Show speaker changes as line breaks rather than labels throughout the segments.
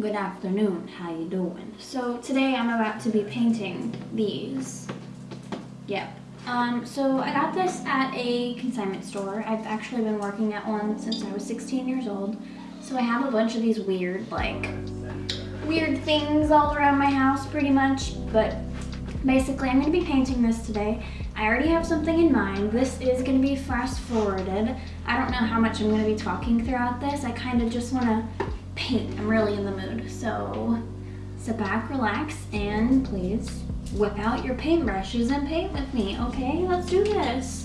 good afternoon, how you doing? So today I'm about to be painting these. Yep. Um, so I got this at a consignment store. I've actually been working at one since I was 16 years old. So I have a bunch of these weird, like, weird things all around my house pretty much. But basically I'm gonna be painting this today. I already have something in mind. This is gonna be fast forwarded. I don't know how much I'm gonna be talking throughout this. I kind of just wanna paint. I'm really in the mood. So sit back, relax, and please whip out your paintbrushes and paint with me, okay? Let's do this.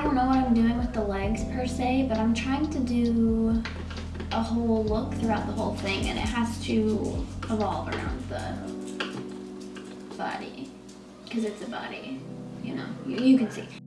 I don't know what I'm doing with the legs per se, but I'm trying to do a whole look throughout the whole thing and it has to evolve around the body because it's a body, you know, you, you can see.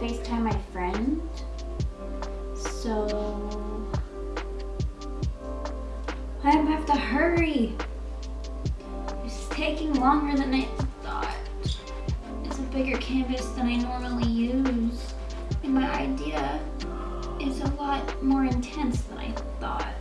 FaceTime my friend. So I have to hurry. It's taking longer than I thought. It's a bigger canvas than I normally use. And my idea is a lot more intense than I thought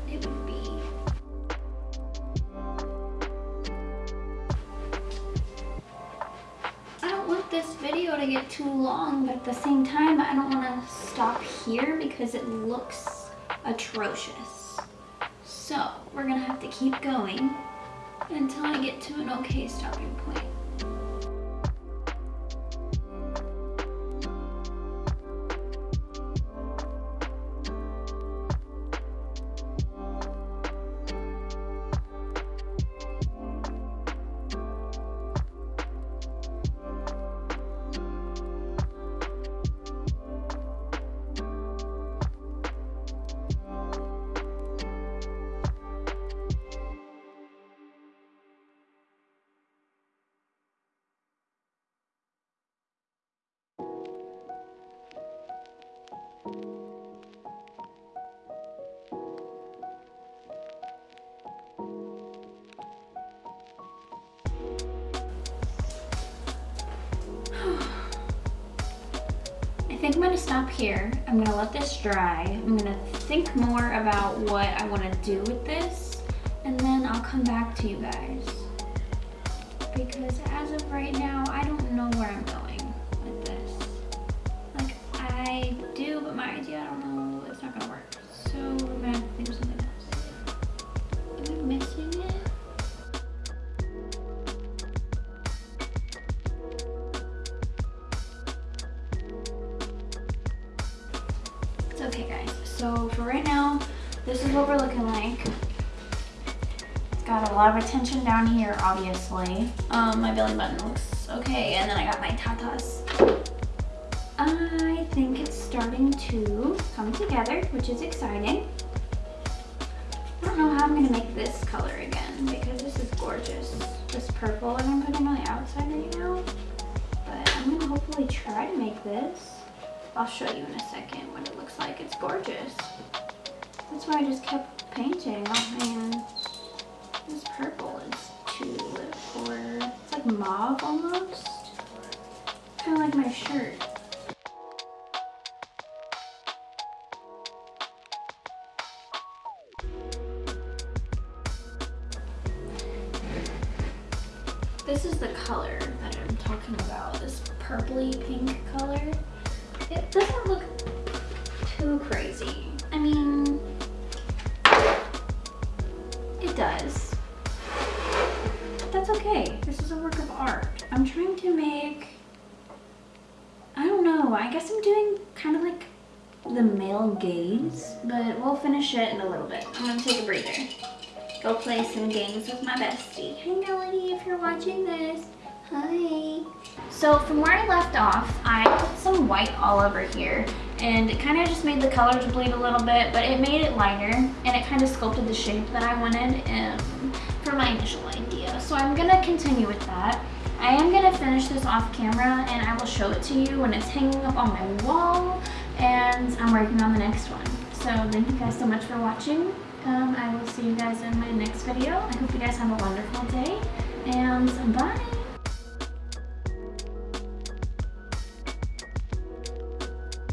video to get too long, but at the same time, I don't want to stop here because it looks atrocious. So we're gonna have to keep going until I get to an okay stopping point. I'm gonna stop here. I'm gonna let this dry. I'm gonna think more about what I wanna do with this and then I'll come back to you guys. Because as of right now, I don't know where I'm going this is what we're looking like. It's got a lot of attention down here, obviously. Um, my belly button looks okay, and then I got my tatas. I think it's starting to come together, which is exciting. I don't know how I'm gonna make this color again because this is gorgeous. This purple that I'm putting on the outside right now. But I'm gonna hopefully try to make this. I'll show you in a second what it looks like. It's gorgeous. That's why I just kept painting. Oh man, this purple is tulip or it's like mauve almost. Kind of like my shirt. This is the color that I'm talking about, this purpley pink color. It doesn't I guess I'm doing kind of like the male gaze, but we'll finish it in a little bit. I'm gonna take a breather. Go play some games with my bestie. Hey Melody, if you're watching this, hi. So from where I left off, I put some white all over here and it kind of just made the colors bleed a little bit, but it made it lighter and it kind of sculpted the shape that I wanted um, for my initial idea. So I'm gonna continue with that. I am going to finish this off camera and I will show it to you when it's hanging up on my wall and I'm working on the next one. So thank you guys so much for watching. Um, I will see you guys in my next video. I hope you guys have a wonderful day and bye!